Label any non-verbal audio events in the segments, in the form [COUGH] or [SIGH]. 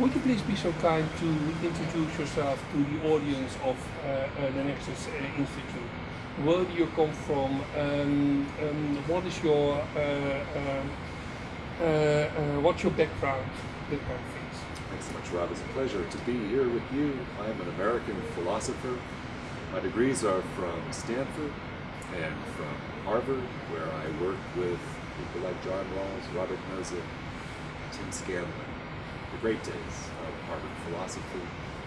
Would you please be so kind to introduce yourself to the audience of uh, uh, the Nexus uh, Institute? Where do you come from? Um, um, what is your uh, um, uh, what's your background? Of things. Thanks so much, Rob. It's a pleasure to be here with you. I am an American philosopher. My degrees are from Stanford and from Harvard, where I worked with people like John Rawls, Robert Nozick, Tim Scanlon, the great days of Harvard philosophy.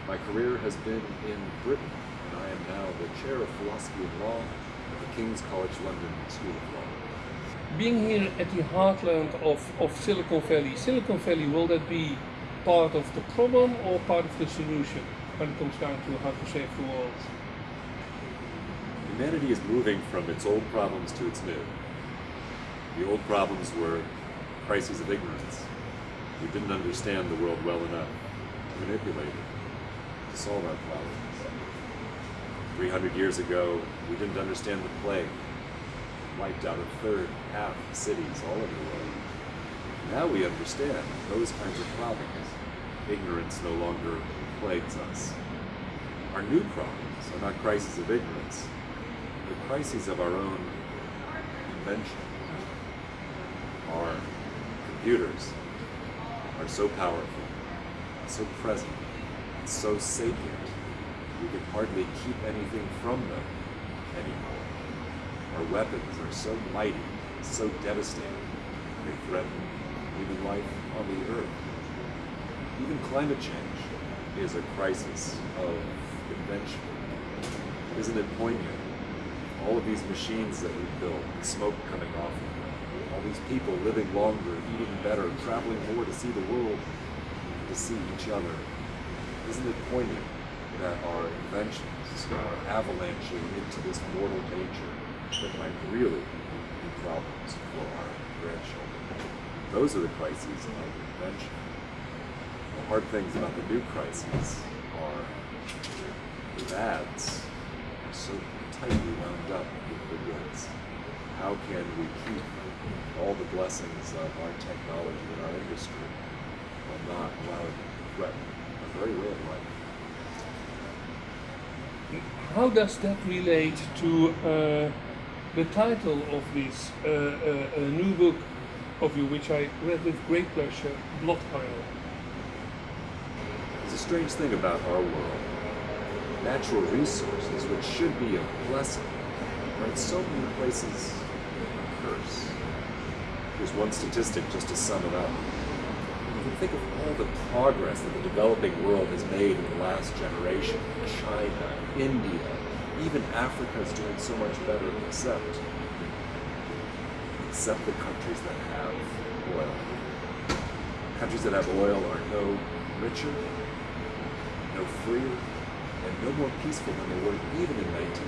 My career has been in Britain, and I am now the chair of philosophy and law at the King's College London School of Law. Being here at the heartland of, of Silicon Valley, Silicon Valley, will that be part of the problem or part of the solution when it comes down to how to save the world? Humanity is moving from its old problems to its new. The old problems were crises of ignorance. We didn't understand the world well enough to manipulate it, to solve our problems. 300 years ago, we didn't understand the plague. Wiped out a third, half of cities all over the world. Now we understand those kinds of problems. Ignorance no longer plagues us. Our new problems are not crises of ignorance, the crises of our own invention. Our computers are so powerful, so present, and so sapient, we can hardly keep anything from them anymore. Our weapons are so mighty, so devastating, they threaten even life on the earth. Even climate change is a crisis of invention. Isn't it poignant? All of these machines that we built, smoke coming off of them, all these people living longer, eating better, traveling more to see the world, to see each other. Isn't it poignant that our inventions are avalanching into this mortal nature that might really be problems for our grandchildren? Those are the crises of invention. The hard things about the new crises are the bads are so tightly wound up with the goods. How can we keep the blessings of our technology and our industry while not allowing it to threaten our very way of life? How does that relate to uh, the title of this uh, uh, new book of you, which I read with great pleasure, Blood Oil? It's a strange thing about our world. Natural resources, which should be a blessing, are in so many places a curse. Here's one statistic just to sum it up. You can think of all the progress that the developing world has made in the last generation. China, India, even Africa is doing so much better except except the countries that have oil. Countries that have oil are no richer, no freer, and no more peaceful than they were even in 1980.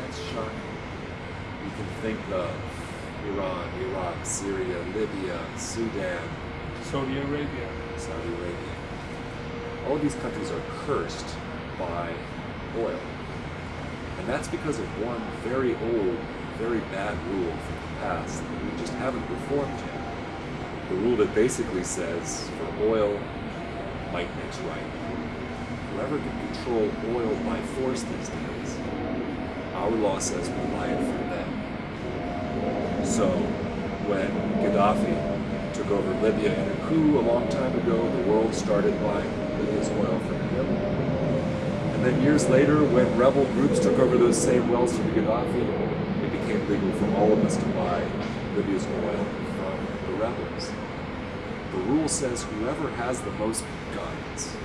That's shocking. You can think of Iran, Iraq, Syria, Libya, Sudan, Saudi Arabia. Saudi Arabia. All these countries are cursed by oil. And that's because of one very old, very bad rule from the past that we just haven't reformed yet. The rule that basically says for oil, might makes right. Whoever can control oil by force these days, our law says will buy it from them. So when Gaddafi took over Libya in a coup a long time ago, the world started buying Libya's oil from him. And then years later, when rebel groups took over those same wells from Gaddafi, it became legal for all of us to buy Libya's oil from the rebels. The rule says whoever has the most guns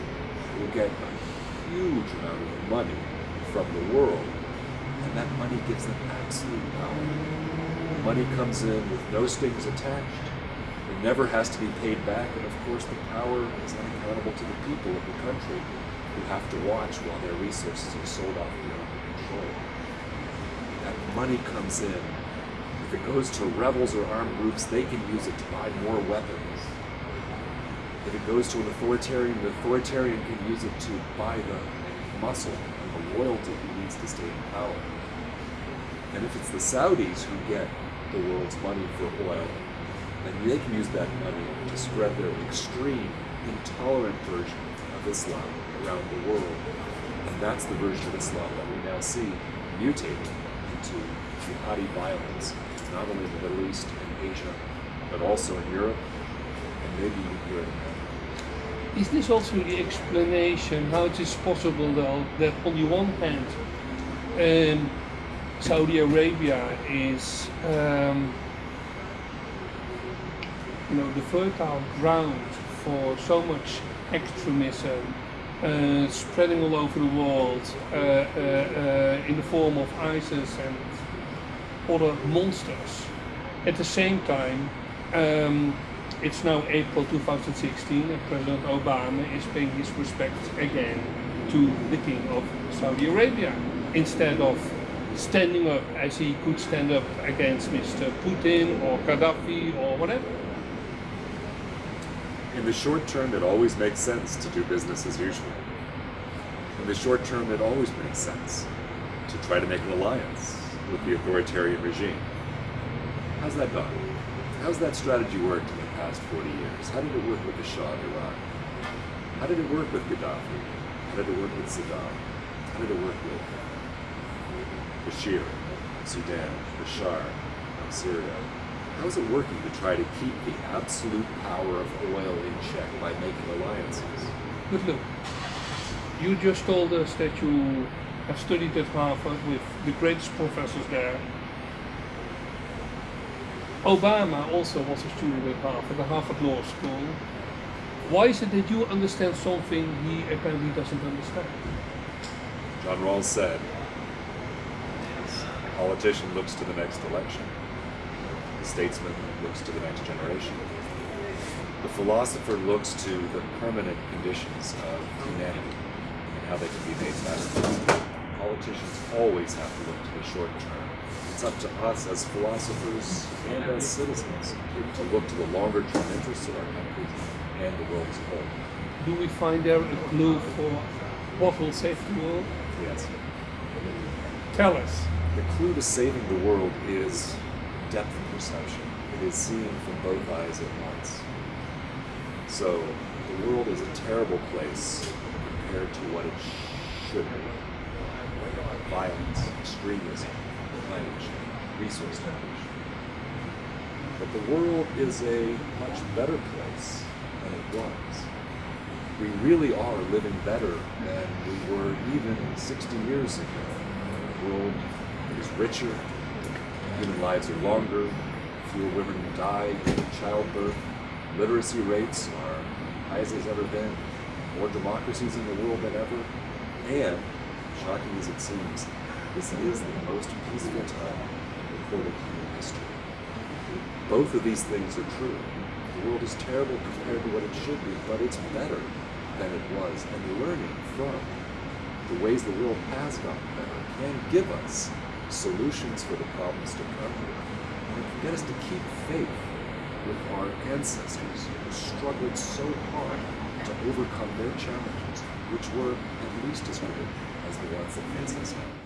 will get a huge amount of money from the world, and that money gives them absolute power. Money comes in with no strings attached. It never has to be paid back, and of course the power is unaccountable to the people of the country who have to watch while their resources are sold off beyond control. That money comes in. If it goes to rebels or armed groups, they can use it to buy more weapons. If it goes to an authoritarian, the authoritarian can use it to buy the muscle and the loyalty he needs to stay in power. And if it's the Saudis who get the world's money for oil, And they can use that money to spread their extreme intolerant version of Islam around the world. And that's the version of Islam that we now see mutating into jihadi violence, not only in the Middle East and Asia, but also in Europe and maybe even here in America. Is this also the explanation how it is possible, though, that on the one hand, um, Saudi Arabia is, um, you know, the fertile ground for so much extremism, uh, spreading all over the world uh, uh, uh, in the form of ISIS and other monsters. At the same time, um, it's now April 2016 and President Obama is paying his respects again to the King of Saudi Arabia instead of standing up as he could stand up against Mr. Putin or Gaddafi or whatever. In the short term, it always makes sense to do business as usual. In the short term, it always makes sense to try to make an alliance with the authoritarian regime. How's that gone? How's that strategy worked in the past 40 years? How did it work with the Shah of Iran? How did it work with Gaddafi? How did it work with Saddam? How did it work with Bashir, Sudan, Bashar, Syria? How is it working to try to keep the absolute power of oil in check by making alliances? But [LAUGHS] look, you just told us that you have studied at Harvard with the greatest professors there. Obama also was a student at Harvard, the Harvard Law School. Why is it that you understand something he apparently doesn't understand? John Rawls said, politician looks to the next election. The statesman looks to the next generation. The philosopher looks to the permanent conditions of humanity and how they can be made better. Politicians always have to look to the short term. It's up to us as philosophers and as citizens to look to the longer term interests of our country and the world as a whole. Do we find there a clue for what will save the world? Yes. Tell us. The clue to saving the world is depth of perception. It is seeing from both eyes at once. So, the world is a terrible place compared to what it should be. Violence, extremism, change, resource depletion. But the world is a much better place than it was. We really are living better than we were even 60 years ago. The world is richer, human lives are longer, fewer women die in childbirth, literacy rates are high as they've ever been, more democracies in the world than ever, and, shocking as it seems, this is the most peaceful time in recorded human history. Both of these things are true. The world is terrible compared to what it should be, but it's better than it was, and learning from the ways the world has gotten better can give us solutions for the problems to come here. and it can get us to keep faith with our ancestors who struggled so hard to overcome their challenges, which were at least as great as the ones that face us now.